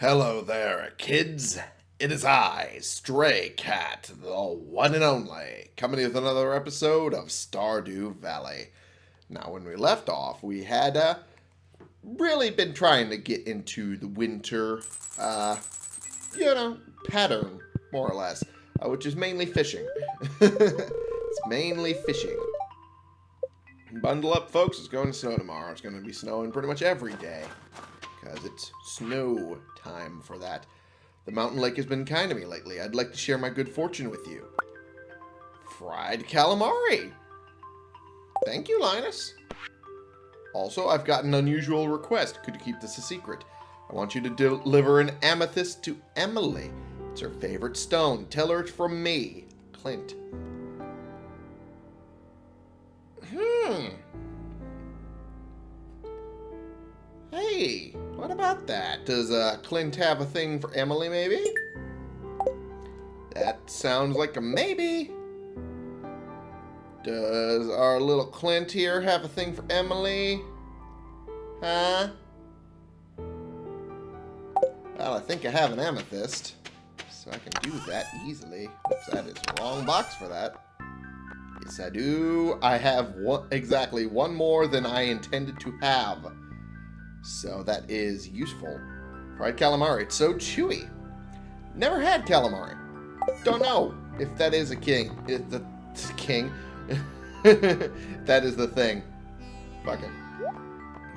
Hello there, kids. It is I, Stray Cat, the one and only, coming with another episode of Stardew Valley. Now, when we left off, we had uh, really been trying to get into the winter, uh, you know, pattern, more or less, uh, which is mainly fishing. it's mainly fishing. Bundle up, folks. It's going to snow tomorrow. It's going to be snowing pretty much every day because it's snow time for that. The mountain lake has been kind to me lately. I'd like to share my good fortune with you. Fried calamari. Thank you, Linus. Also, I've got an unusual request. Could you keep this a secret? I want you to deliver an amethyst to Emily. It's her favorite stone. Tell her it's from me, Clint. Hmm. Hey, what about that? Does uh, Clint have a thing for Emily, maybe? That sounds like a maybe. Does our little Clint here have a thing for Emily? Huh? Well, I think I have an amethyst, so I can do that easily. Oops, that is the wrong box for that. Yes, I do. I have one, exactly one more than I intended to have. So that is useful. Fried calamari. It's so chewy. Never had calamari. Don't know if that is a king. If the king. that is the thing. Fucking.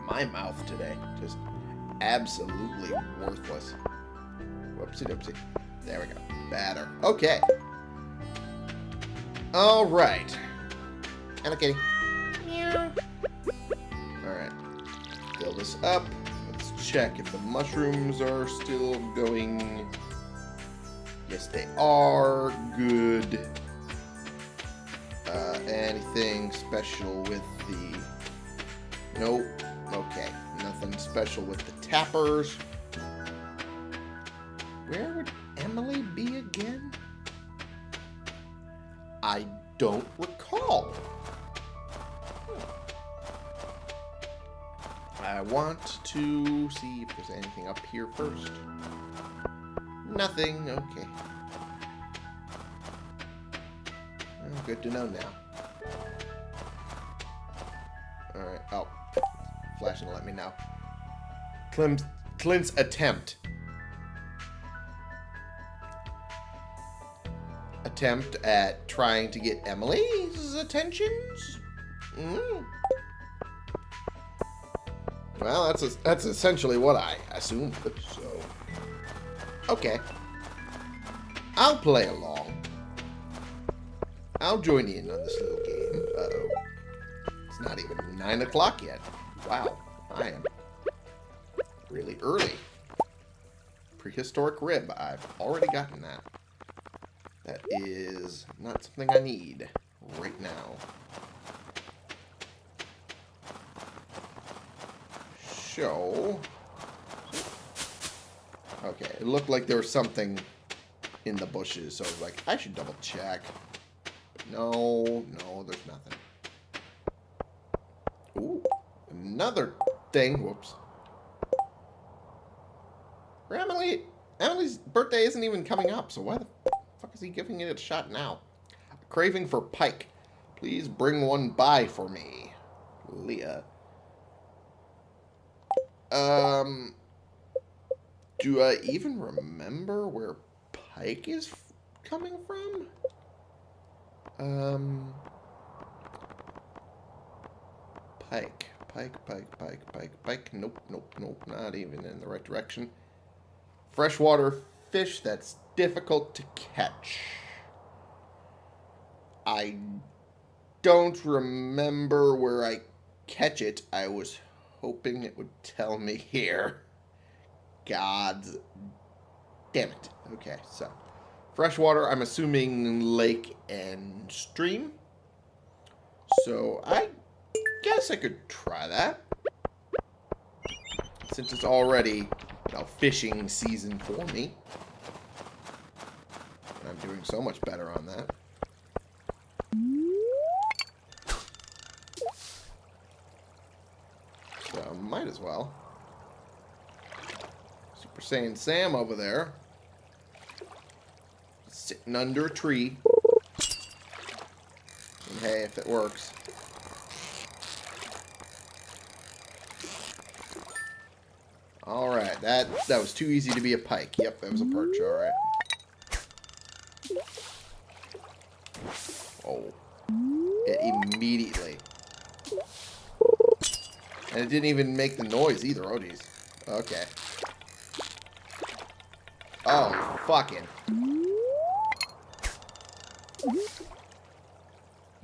My mouth today. Just absolutely worthless. Whoopsie doopsie. There we go. Batter. Okay. Alright. Hello, kitty. Meow. Alright. Fill this up. Let's check if the mushrooms are still going. Yes, they are. Good. Uh, anything special with the... Nope. Okay. Nothing special with the tappers. Where would Emily be again? I don't recall. I want to see if there's anything up here first. Nothing. Okay. Well, good to know now. Alright. Oh. Flashing to let me know. Clint's, Clint's attempt. Attempt at trying to get Emily's attentions? Mm. Well, that's a, that's essentially what I assumed. So, okay, I'll play along. I'll join in on this little game. Uh oh, it's not even nine o'clock yet. Wow, I am really early. Prehistoric rib. I've already gotten that. That is not something I need right now. Show... Okay, it looked like there was something in the bushes, so I was like, I should double check. no, no, there's nothing. Ooh, another thing. Whoops. Emily, Emily's birthday isn't even coming up, so why the fuck is he giving it a shot now? Craving for pike. Please bring one by for me. Leah. Um, do I even remember where Pike is coming from? Um, Pike, Pike, Pike, Pike, Pike, Pike. Nope, nope, nope. Not even in the right direction. Freshwater fish that's difficult to catch. I don't remember where I catch it. I was hoping it would tell me here. God's damn it. Okay, so freshwater, I'm assuming lake and stream. So I guess I could try that. Since it's already know, fishing season for me. I'm doing so much better on that. Might as well. Super saying Sam over there. Sitting under a tree. And hey, if it works. Alright, that that was too easy to be a pike. Yep, that was a perch, alright. Oh. It immediately. And it didn't even make the noise either. Oh, geez. Okay. Oh, fucking.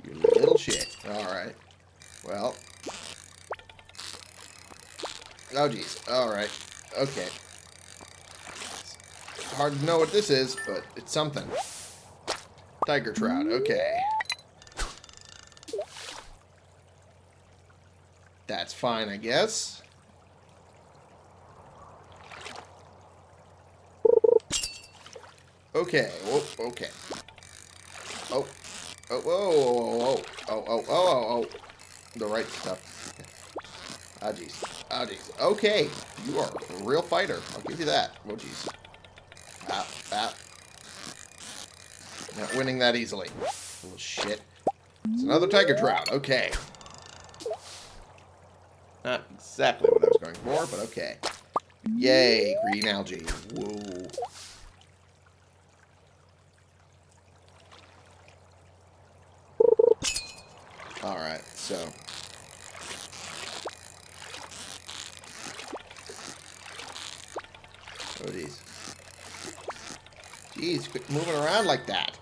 You little shit. Alright. Well. Oh, jeez. Alright. Okay. It's hard to know what this is, but it's something. Tiger trout. Okay. That's fine, I guess. Okay. Okay. Oh. Oh, whoa. Oh, oh, oh, oh, oh. The right stuff. Ah, jeez. Ah, jeez. Okay. You are a real fighter. I'll give you that. Oh, jeez. Ah, ah. Not winning that easily. Little shit. It's another tiger trout. Okay. Not exactly what I was going for, but okay. Yay, green algae. Whoa. Alright, so... Oh, jeez. Jeez, quit moving around like that.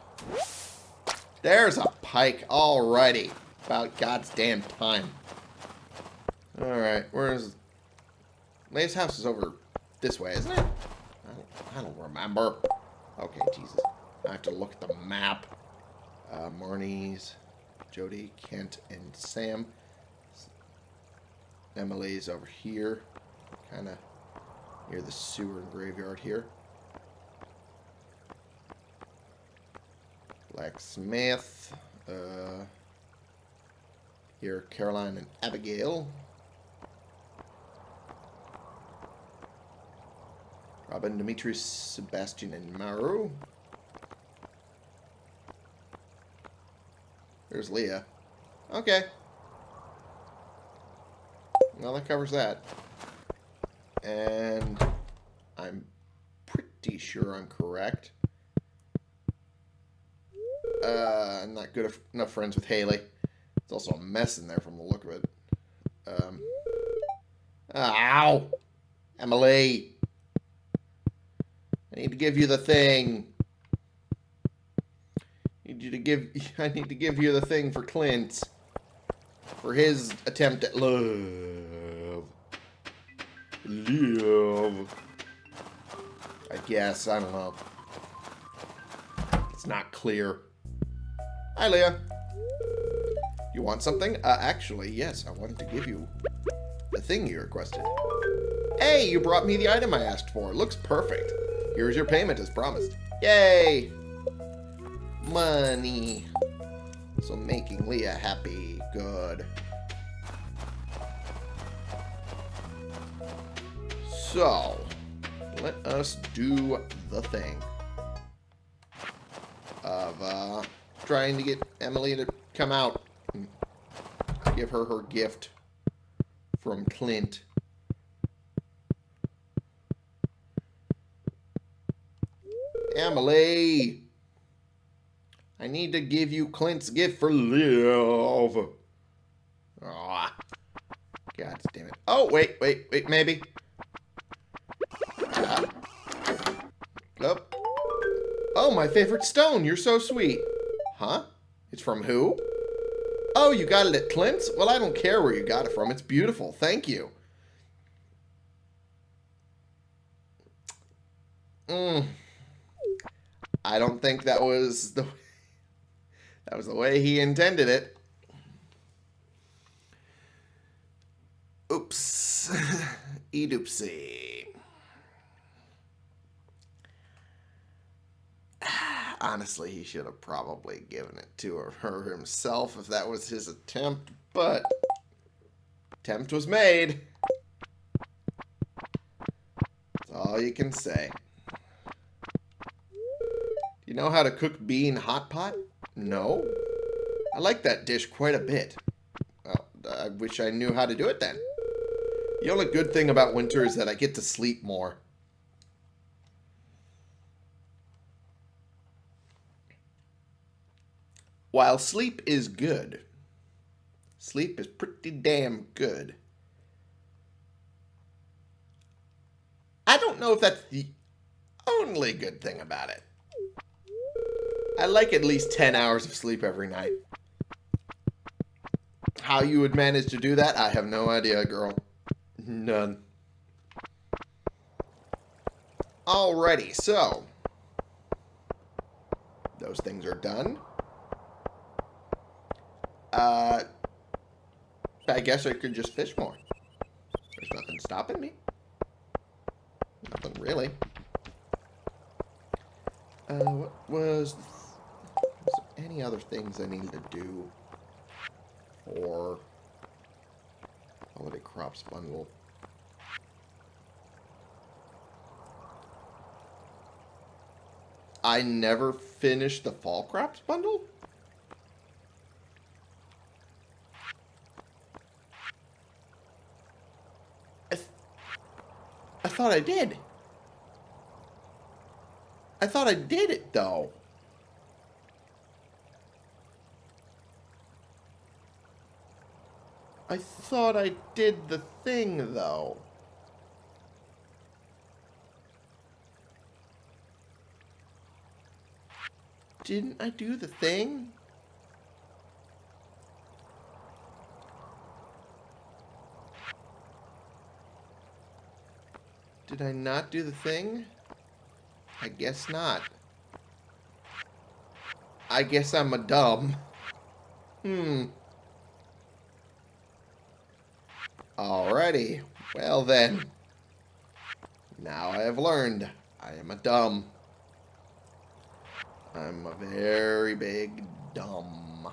There's a pike already. About God's damn time. Alright, where's... Lay's house is over this way, isn't it? I don't, I don't remember. Okay, Jesus. I have to look at the map. Uh, Marnie's, Jodi, Kent, and Sam. Emily's over here. Kind of near the sewer and graveyard here. Blacksmith. Uh, here, Caroline and Abigail. Robin, Demetrius, Sebastian, and Maru. There's Leah. Okay. Well, that covers that. And I'm pretty sure I'm correct. Uh, I'm not good enough friends with Haley. It's also a mess in there from the look of it. Um, ow! Emily! I need to give you the thing. I need you to give. I need to give you the thing for Clint. For his attempt at love. Love. I guess. I don't know. It's not clear. Hi, Leah. You want something? Uh, actually, yes. I wanted to give you the thing you requested. Hey, you brought me the item I asked for. Looks perfect. Here's your payment as promised. Yay! Money. So making Leah happy. Good. So, let us do the thing of uh, trying to get Emily to come out and give her her gift from Clint. Emily! I need to give you Clint's gift for love. Ah. God damn it. Oh, wait, wait, wait, maybe. Ah. Oh. Oh, my favorite stone. You're so sweet. Huh? It's from who? Oh, you got it at Clint's? Well, I don't care where you got it from. It's beautiful. Thank you. Mmm. I don't think that was the that was the way he intended it. Oops. Edoopsie. Honestly, he should have probably given it to her himself if that was his attempt, but attempt was made. That's all all you can say. You know how to cook bean hot pot? No. I like that dish quite a bit. Well, I wish I knew how to do it then. The only good thing about winter is that I get to sleep more. While sleep is good, sleep is pretty damn good. I don't know if that's the only good thing about it. I like at least 10 hours of sleep every night. How you would manage to do that, I have no idea, girl. None. Alrighty, so. Those things are done. Uh, I guess I could just fish more. There's nothing stopping me. Nothing really. Uh, what was, any other things I needed to do for holiday crops bundle? I never finished the fall crops bundle? I, th I thought I did. I thought I did it, though. I thought I did the thing, though. Didn't I do the thing? Did I not do the thing? I guess not. I guess I'm a dumb. Hmm. Alrighty. Well then. Now I have learned. I am a dumb. I'm a very big dumb.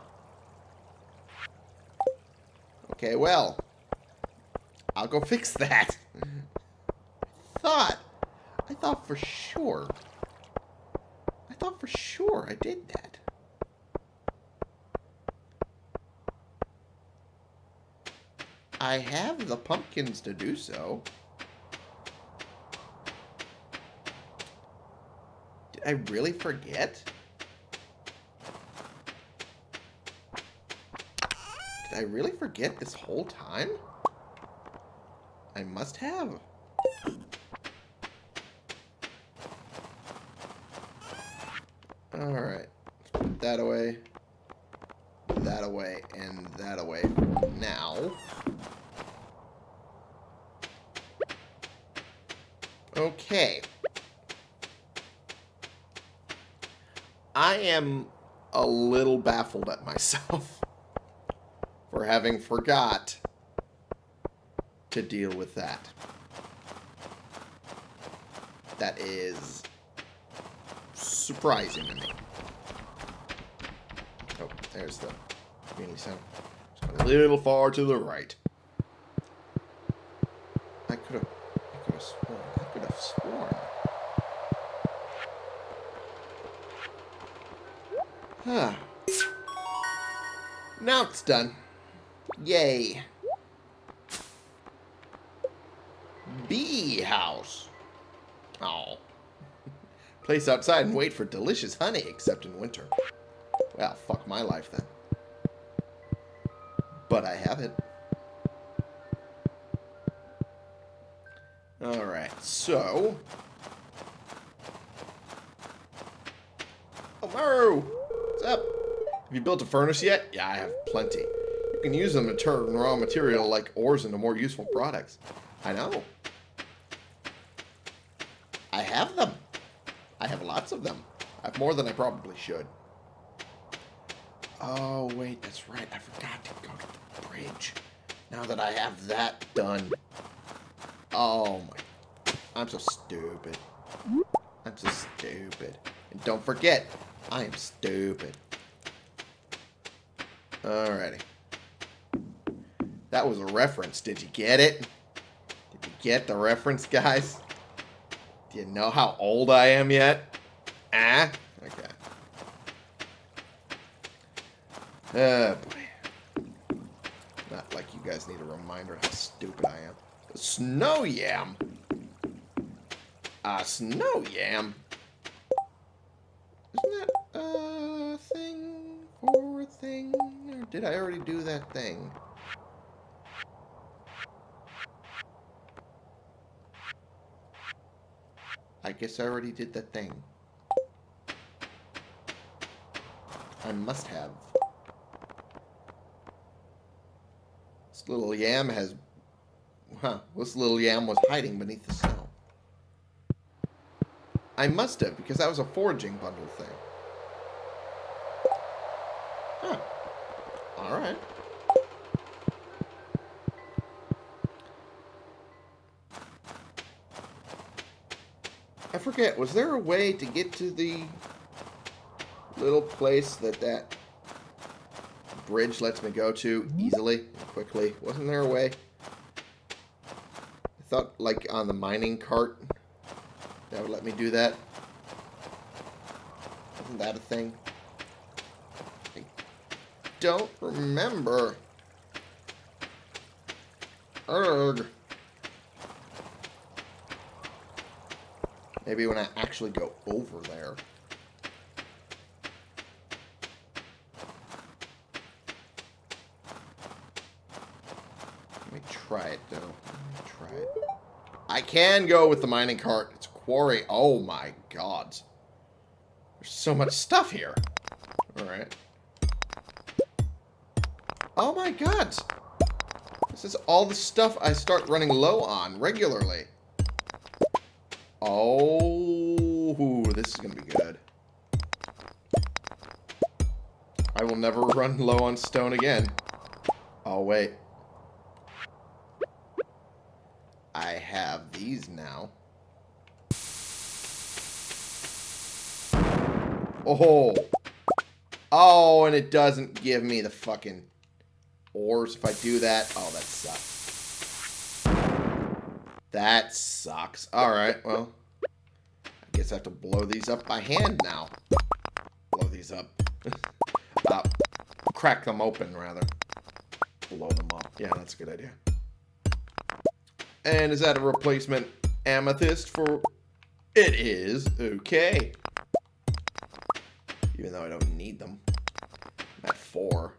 Okay, well. I'll go fix that. I thought I thought for sure. I thought for sure I did that. I have the pumpkins to do so. Did I really forget? Did I really forget this whole time? I must have. Alright. That away. That away. And that away now. Okay. I am a little baffled at myself for having forgot to deal with that. That is surprising to me. Oh, there's the community center. a little far to the right. I could have, sworn, I could have sworn. Huh. Now it's done. Yay. Bee house. Oh. Place outside and wait for delicious honey, except in winter. Well, fuck my life then. But I have it. Alright, so... Oh! What's up? Have you built a furnace yet? Yeah, I have plenty. You can use them to turn raw material like ores into more useful products. I know. I have them. I have lots of them. I have more than I probably should. Oh, wait, that's right. I forgot to go to the bridge. Now that I have that done. Oh, my. I'm so stupid. I'm so stupid. And don't forget, I am stupid. Alrighty. That was a reference. Did you get it? Did you get the reference, guys? Do you know how old I am yet? Ah? Okay. Oh, boy. Not like you guys need a reminder how stupid I am. Snow yam? A snow yam? Isn't that a thing for a thing? Or did I already do that thing? I guess I already did that thing. I must have. This little yam has... Huh. This little yam was hiding beneath the snow. I must have, because that was a foraging bundle thing. Huh. Alright. I forget, was there a way to get to the little place that that bridge lets me go to easily quickly? Wasn't there a way? Thought, like, on the mining cart, that would let me do that. Isn't that a thing? I don't remember. Urgh. Maybe when I actually go over there. Let me try it, though. Let me try it. I can go with the mining cart. It's quarry. Oh, my God. There's so much stuff here. Alright. Oh, my God. This is all the stuff I start running low on regularly. Oh, this is going to be good. I will never run low on stone again. Oh, wait. I have these now. Oh. Oh, and it doesn't give me the fucking ores if I do that. Oh, that sucks. That sucks. Alright, well. I guess I have to blow these up by hand now. Blow these up. uh, crack them open, rather. Blow them up. Yeah, that's a good idea. And is that a replacement amethyst for... It is. Okay. Even though I don't need them. I'm at four.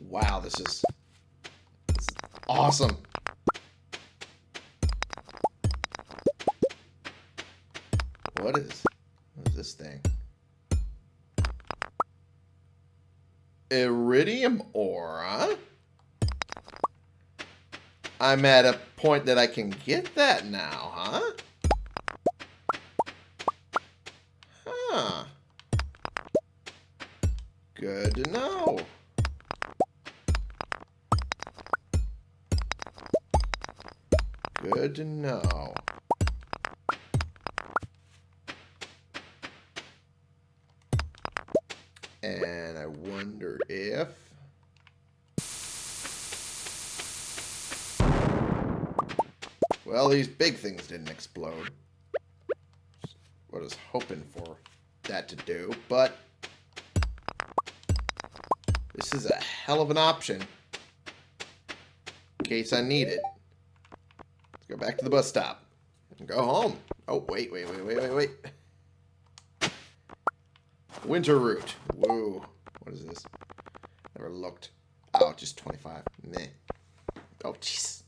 Wow, this is, this is awesome. What is, what is this thing? Iridium ore? I'm at a point that I can get that now, huh? Huh. Good to know. Good to know. And I wonder if... Well, these big things didn't explode. What I was hoping for that to do, but... This is a hell of an option. In case I need it. Let's go back to the bus stop. And go home. Oh, wait, wait, wait, wait, wait, wait. Winter root. Whoa. What is this? Never looked. Oh, just 25. Meh. Oh, jeez.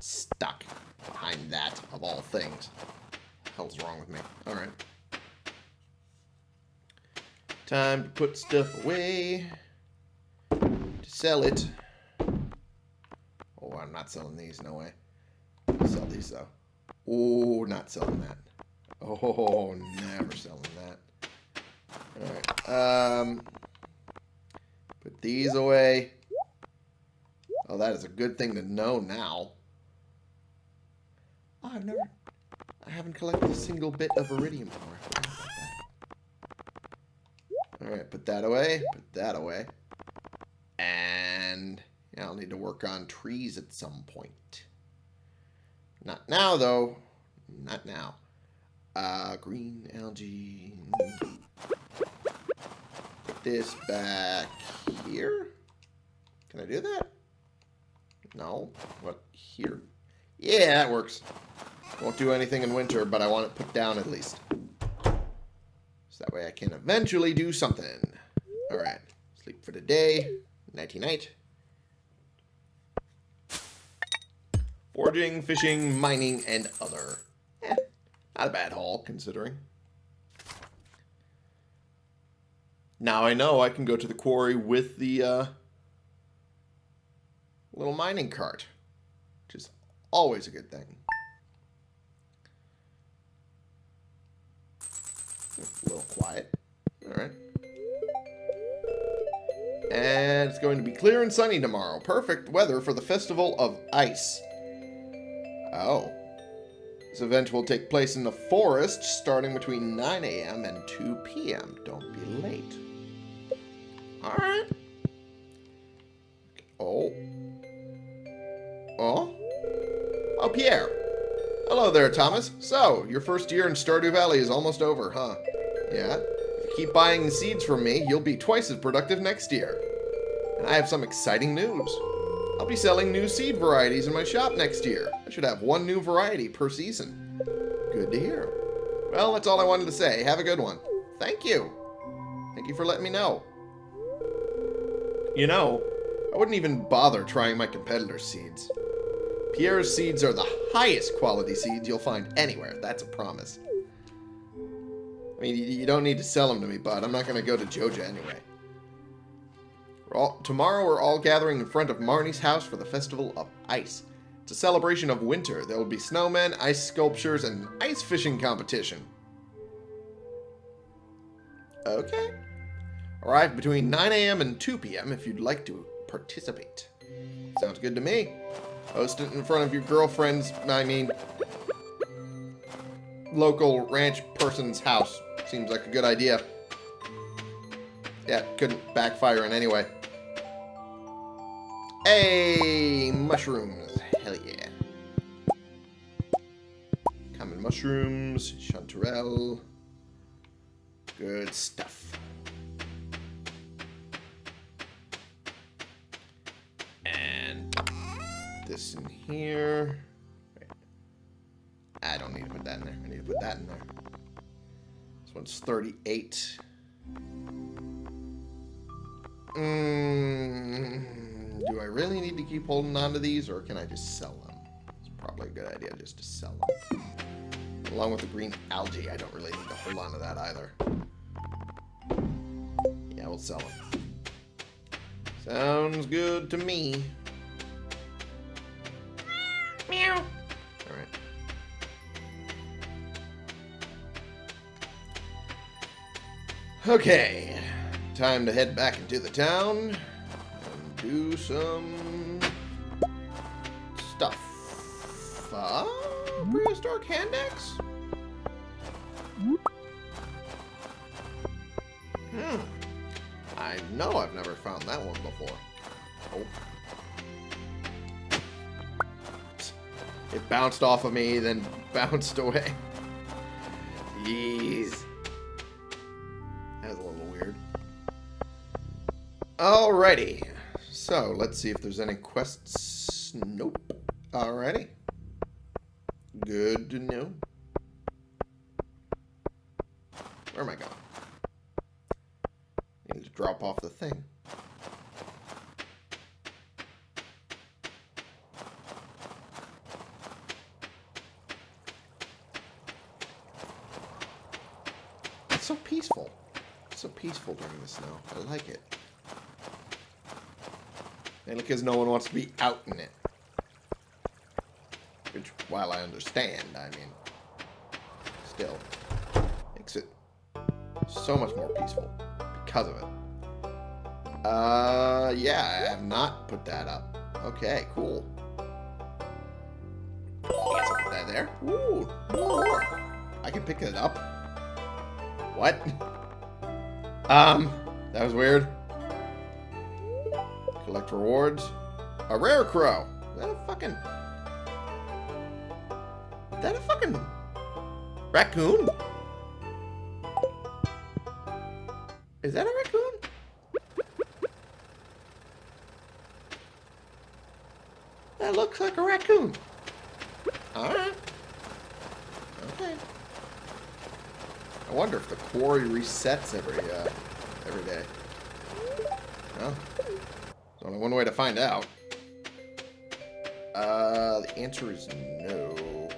Stuck behind that, of all things. The hell's wrong with me? Alright. Time to put stuff away. Sell it. Oh, I'm not selling these, no way. Sell these though. Oh, not selling that. Oh, never selling that. Alright. Um, put these away. Oh, that is a good thing to know now. Oh, I've never... I haven't collected a single bit of iridium ore. Alright, put that away. Put that away. And I'll need to work on trees at some point. Not now, though. Not now. Uh, green algae. Put this back here. Can I do that? No. What? Here? Yeah, that works. Won't do anything in winter, but I want it put down at least. So that way I can eventually do something. Alright. Sleep for the day. Nighty Foraging, fishing, mining, and other. Eh, not a bad haul, considering. Now I know I can go to the quarry with the uh, little mining cart, which is always a good thing. A little quiet. Alright. And it's going to be clear and sunny tomorrow. Perfect weather for the Festival of Ice. Oh. This event will take place in the forest starting between 9 a.m. and 2 p.m. Don't be late. Alright. Oh. Oh? Oh, Pierre. Hello there, Thomas. So, your first year in Stardew Valley is almost over, huh? Yeah? If you keep buying the seeds from me, you'll be twice as productive next year. And I have some exciting news. I'll be selling new seed varieties in my shop next year. I should have one new variety per season. Good to hear. Well, that's all I wanted to say. Have a good one. Thank you. Thank you for letting me know. You know, I wouldn't even bother trying my competitor's seeds. Pierre's seeds are the highest quality seeds you'll find anywhere. That's a promise. I mean, you don't need to sell them to me, bud. I'm not going to go to Joja anyway. We're all, tomorrow we're all gathering in front of Marnie's house for the Festival of Ice. It's a celebration of winter. There will be snowmen, ice sculptures, and ice fishing competition. Okay. Arrive between 9 a.m. and 2 p.m. if you'd like to participate. Sounds good to me. Host it in front of your girlfriend's, I mean, local ranch person's house. Seems like a good idea. Yeah, couldn't backfire in any way. Hey, mushrooms. Hell yeah. Common mushrooms, chanterelle. Good stuff. And this in here. I don't need to put that in there. I need to put that in there. This one's 38. Mm, do I really need to keep holding on to these, or can I just sell them? It's probably a good idea just to sell them. Along with the green algae, I don't really need to hold on to that either. Yeah, we'll sell them. Sounds good to me. Meow. Alright. Okay. Time to head back into the town do some stuff. Uh, prehistoric hand axe? Hmm. I know I've never found that one before. Oh. It bounced off of me, then bounced away. Jeez. That was a little weird. Alrighty. So, let's see if there's any quests. Nope. Alrighty. Good to know. Where am I going? I need to drop off the thing. It's so peaceful. It's so peaceful during the snow. I like it. Because no one wants to be out in it. Which, while I understand, I mean, still makes it so much more peaceful because of it. Uh, yeah, I have not put that up. Okay, cool. Put that there. Ooh, more. I can pick it up. What? Um, that was weird. Collect rewards. A Rarecrow. Is that a fucking... Is that a fucking... Raccoon? Is that a raccoon? That looks like a raccoon. Alright. Okay. I wonder if the quarry resets every, uh, every day. Well, one way to find out. Uh, the answer is no.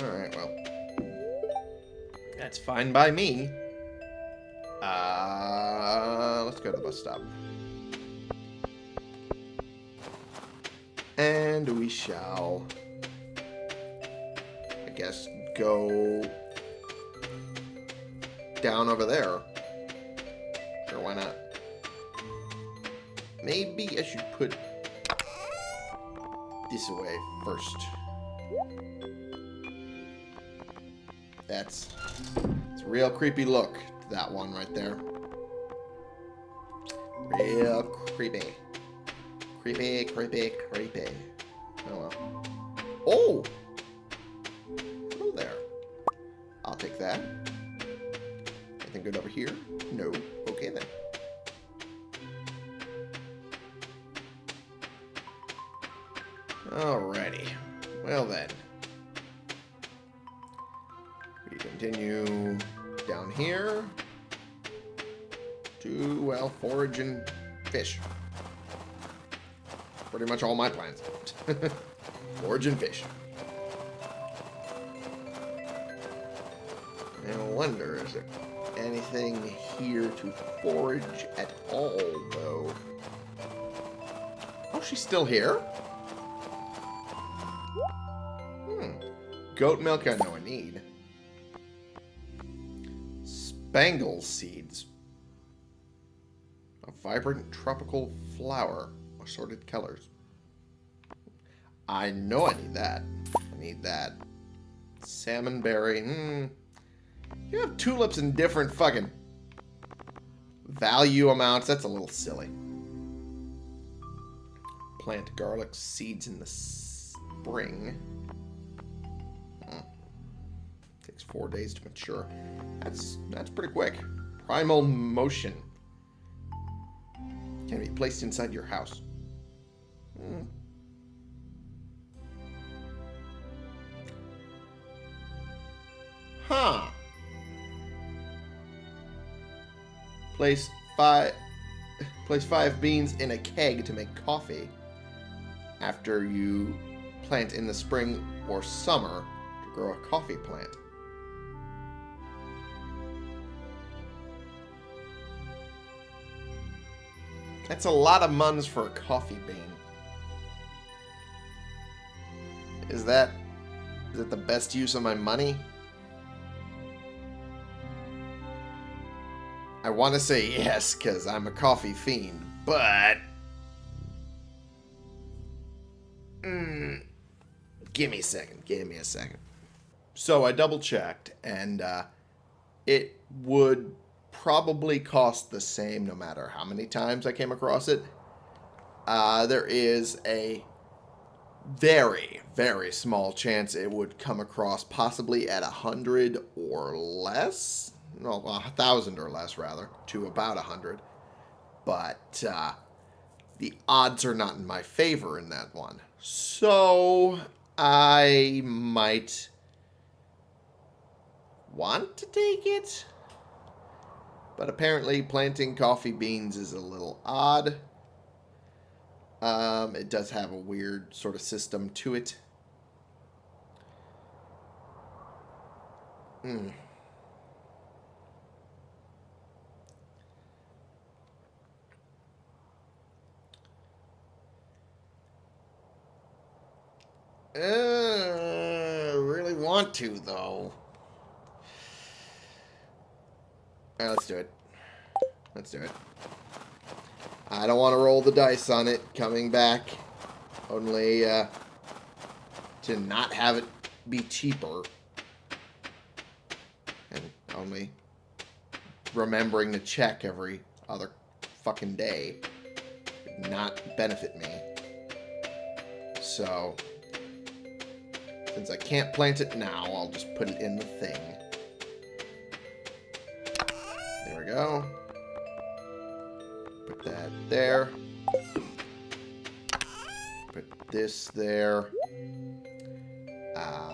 Alright, well. That's fine by me. Uh, let's go to the bus stop. And we shall, I guess, go down over there. Maybe I should put this away first. That's it's a real creepy look that one right there. Real creepy. Creepy, creepy, creepy. There anything here to forage at all, though? Oh, she's still here? Hmm. Goat milk I know I need. Spangle seeds. A vibrant tropical flower. Assorted colors. I know I need that. I need that. Salmon berry. Hmm. You have tulips in different fucking value amounts. That's a little silly. Plant garlic seeds in the spring. Hmm. Takes four days to mature. That's that's pretty quick. Primal motion. Can be placed inside your house. Hmm. Huh. Place five place five beans in a keg to make coffee after you plant in the spring or summer to grow a coffee plant. That's a lot of muns for a coffee bean. Is that is it the best use of my money? I want to say yes, because I'm a coffee fiend, but... Mm, give me a second. Give me a second. So I double-checked, and uh, it would probably cost the same no matter how many times I came across it. Uh, there is a very, very small chance it would come across possibly at a hundred or less well, a thousand or less rather, to about a hundred. But uh, the odds are not in my favor in that one. So I might want to take it. But apparently planting coffee beans is a little odd. Um, it does have a weird sort of system to it. Hmm. Uh, really want to, though. Alright, let's do it. Let's do it. I don't want to roll the dice on it coming back. Only uh, to not have it be cheaper. And only remembering to check every other fucking day. Not benefit me. So, since I can't plant it now, I'll just put it in the thing. There we go. Put that there. Put this there. Uh,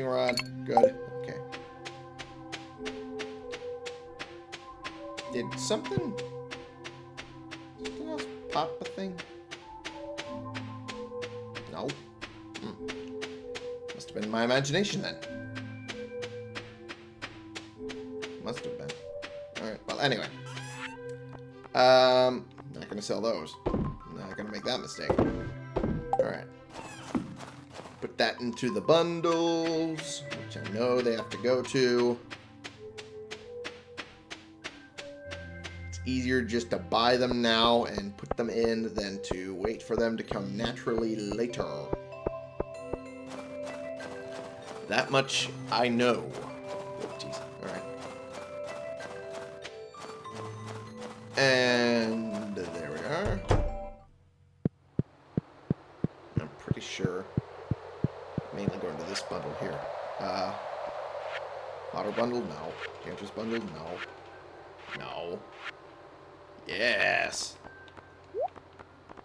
fishing rod. Good. Okay. Did something... Something else pop a thing? No. Hmm. Must have been my imagination then. Must have been. Alright, well, anyway. Um, not gonna sell those. Not gonna make that mistake. Into the bundles, which I know they have to go to. It's easier just to buy them now and put them in than to wait for them to come naturally later. That much I know. Oh. Alright. And Uh, bundle? No. Enchantress bundle? No. No. Yes.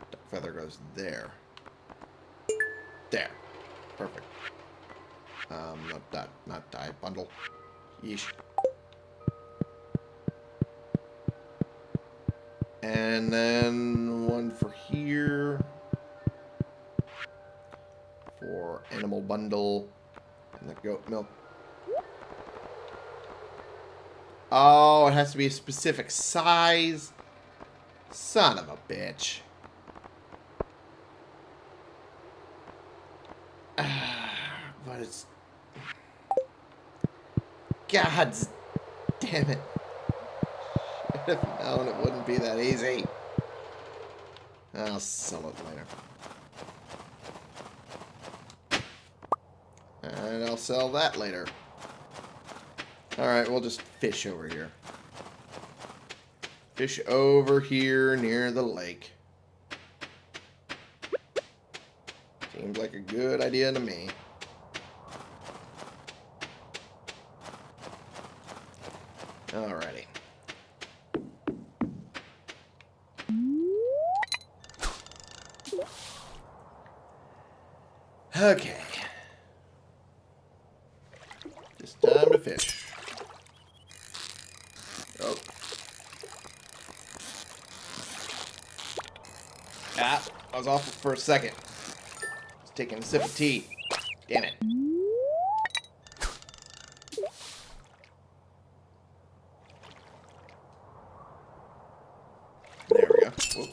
Duck feather goes there. There. Perfect. Um, not that, not dye bundle. Yeesh. And then one for here. For animal bundle. Goat milk. Oh, it has to be a specific size. Son of a bitch. but it's... God damn it. Should have known it wouldn't be that easy. I'll sell it later. And I'll sell that later. Alright, we'll just fish over here. Fish over here near the lake. Seems like a good idea to me. Alrighty. Okay. Just time to fish. Oh. Ah, I was off for a second. Just taking a sip of tea. Damn it. There we go. Whoop.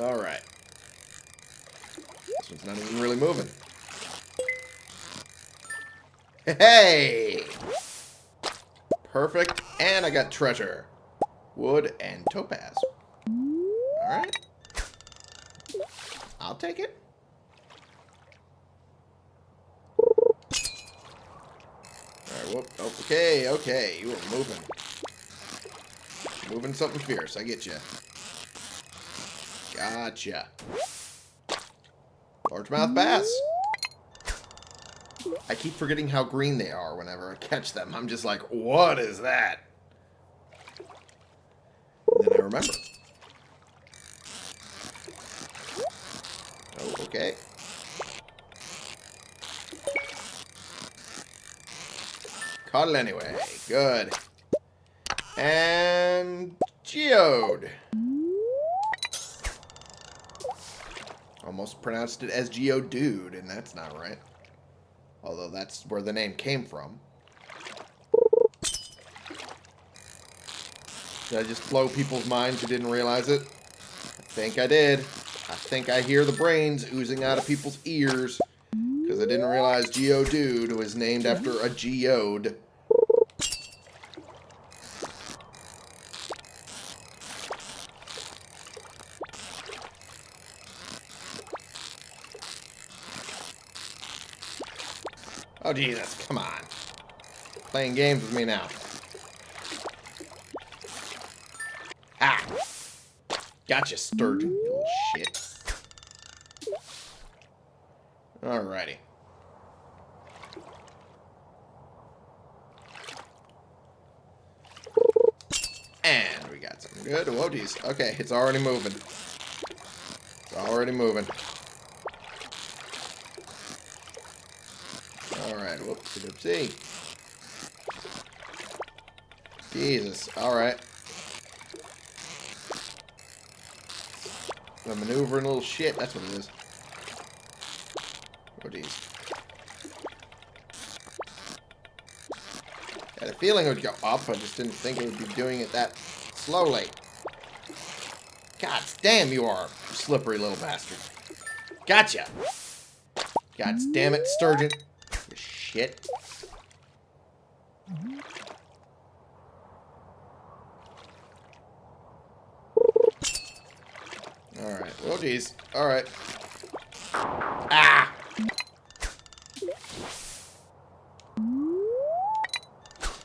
All right. This one's not even really moving. Hey! Perfect. And I got treasure. Wood and topaz. I'll take it. Alright, whoop. Okay, okay. You are moving. Moving something fierce. I get you. Gotcha. Largemouth bass. I keep forgetting how green they are whenever I catch them. I'm just like, what is that? And then I remember. Okay. Caught it anyway. Good. And geode. Almost pronounced it as geodude, and that's not right. Although that's where the name came from. Did I just blow people's minds who didn't realize it? I think I did. I think I hear the brains oozing out of people's ears because I didn't realize Geodude was named after a geode. Oh, Jesus, come on. Playing games with me now. Ah! Gotcha, sturgeon shit. Alrighty. And we got some good. Whoa, geez. Okay, it's already moving. It's already moving. Alright, whoopsie doopsie. Jesus, alright. The maneuvering little shit, that's what it is. Oh, geez. Had a feeling it would go up, I just didn't think it would be doing it that slowly. God damn, you are slippery little bastard. Gotcha! God damn it, Sturgeon. Shit. Alright, well, geez. Alright. Ah!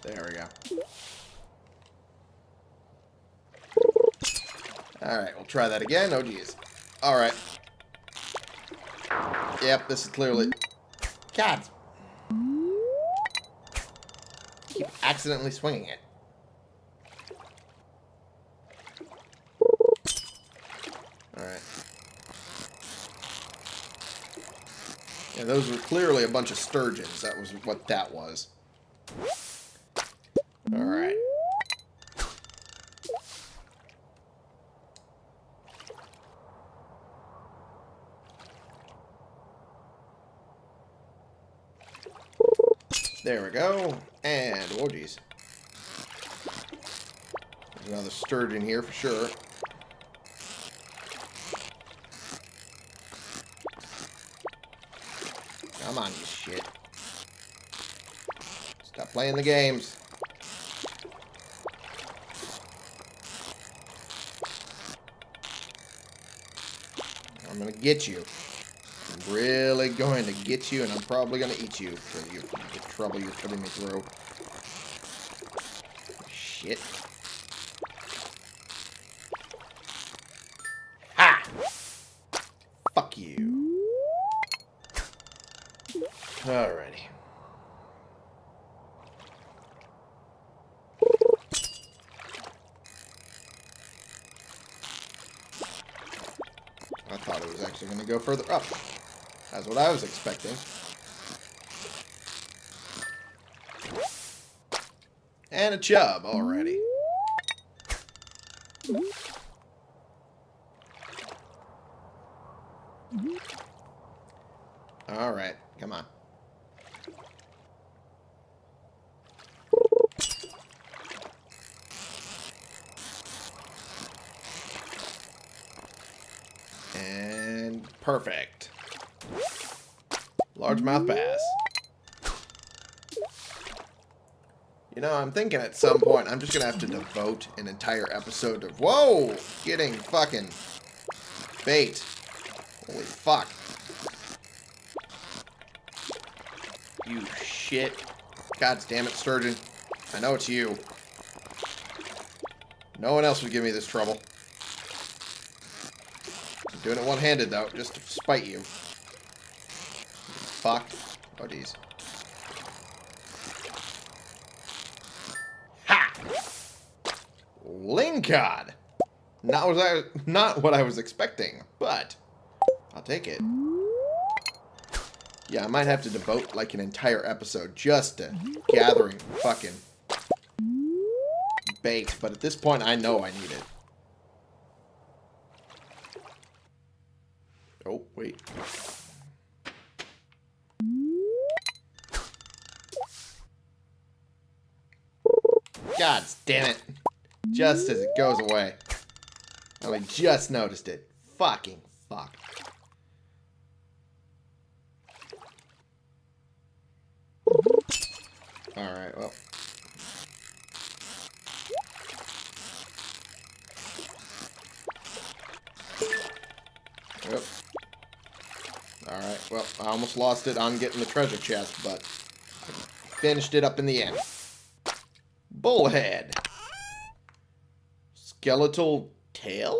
There we go. Alright, we'll try that again. Oh, geez. Alright. Yep, this is clearly... God. Keep accidentally swinging it. Those were clearly a bunch of sturgeons. That was what that was. Alright. There we go. And, oh geez. There's another sturgeon here for sure. Come on, you shit. Stop playing the games. I'm gonna get you. I'm really going to get you, and I'm probably gonna eat you for you, the trouble you're putting me through. Shit. Ha! Fuck you. Alrighty. I thought it was actually going to go further up. That's I was expecting. And a chub already. Alright, come on. And perfect. Largemouth bass. You know, I'm thinking at some point I'm just going to have to devote an entire episode of... Whoa! Getting fucking bait. Holy fuck. You shit. God damn it, Sturgeon. I know it's you. No one else would give me this trouble. I'm doing it one-handed, though, just to spite you. Oh, geez. Ha! Lingcod! Not what I not what I was expecting, but I'll take it. Yeah, I might have to devote like an entire episode just to gathering fucking bait, but at this point I know I need it. Oh, wait. God damn it. Just as it goes away. I just noticed it. Fucking fuck. Alright, well. Yep. Alright, well, I almost lost it on getting the treasure chest, but finished it up in the end. Bullhead. Skeletal tail?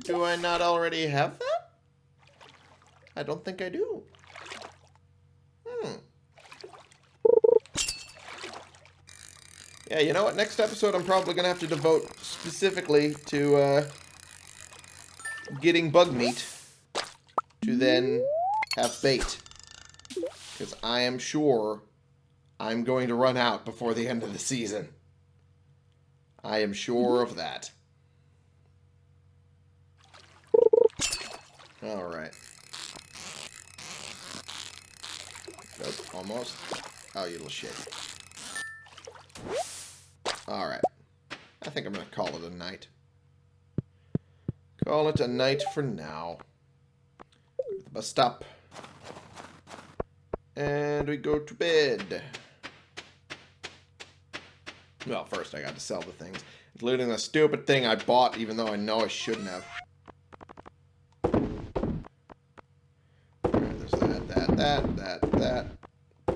Do I not already have that? I don't think I do. Hmm. Yeah, you know what? Next episode I'm probably going to have to devote specifically to uh, getting bug meat to then have bait. I am sure I'm going to run out before the end of the season. I am sure of that. Alright. Nope, almost. Oh, you little shit. Alright. I think I'm going to call it a night. Call it a night for now. The bus stop. And we go to bed. Well, first I got to sell the things. Including the stupid thing I bought even though I know I shouldn't have. Alright, there's that, that, that, that, that,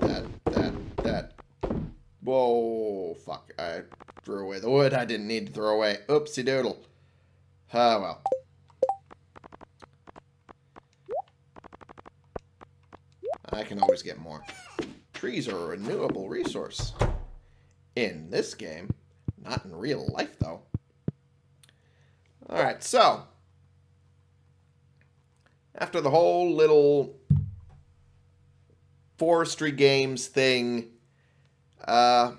that, that, that. Whoa, fuck. I threw away the wood I didn't need to throw away. Oopsie doodle. Ah, well. I can always get more. Trees are a renewable resource. In this game. Not in real life, though. Alright, so. After the whole little forestry games thing, uh,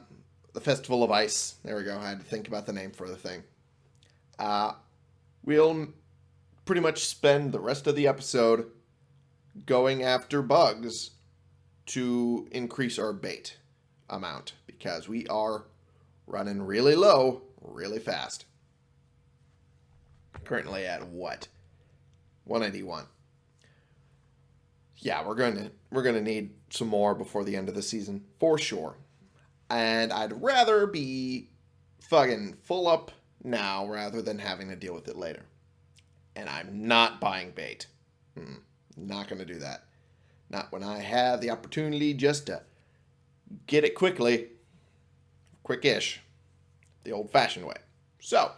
the Festival of Ice. There we go. I had to think about the name for the thing. Uh, we'll pretty much spend the rest of the episode going after bugs to increase our bait amount because we are running really low really fast. Currently at what? 181. Yeah, we're going to we're going to need some more before the end of the season for sure. And I'd rather be fucking full up now rather than having to deal with it later. And I'm not buying bait. Hmm. Not going to do that. Not when I have the opportunity just to get it quickly. Quick-ish. The old-fashioned way. So,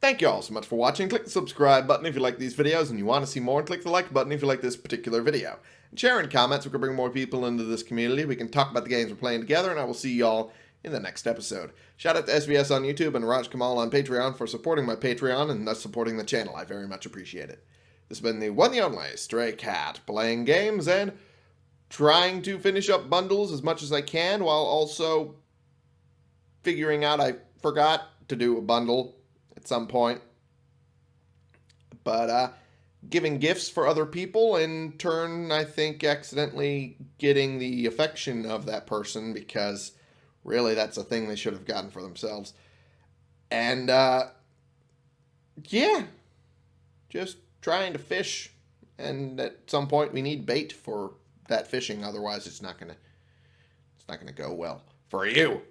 thank you all so much for watching. Click the subscribe button if you like these videos and you want to see more. And click the like button if you like this particular video. And share in comments. We can bring more people into this community. We can talk about the games we're playing together. And I will see y'all in the next episode. Shout out to SVS on YouTube and Raj Kamal on Patreon for supporting my Patreon and thus supporting the channel. I very much appreciate it. This has been the one the only Stray Cat, playing games and trying to finish up bundles as much as I can while also figuring out I forgot to do a bundle at some point. But uh, giving gifts for other people, in turn, I think accidentally getting the affection of that person because really that's a thing they should have gotten for themselves. And uh, yeah, just trying to fish, and at some point we need bait for that fishing. Otherwise, it's not gonna it's not gonna go well for you.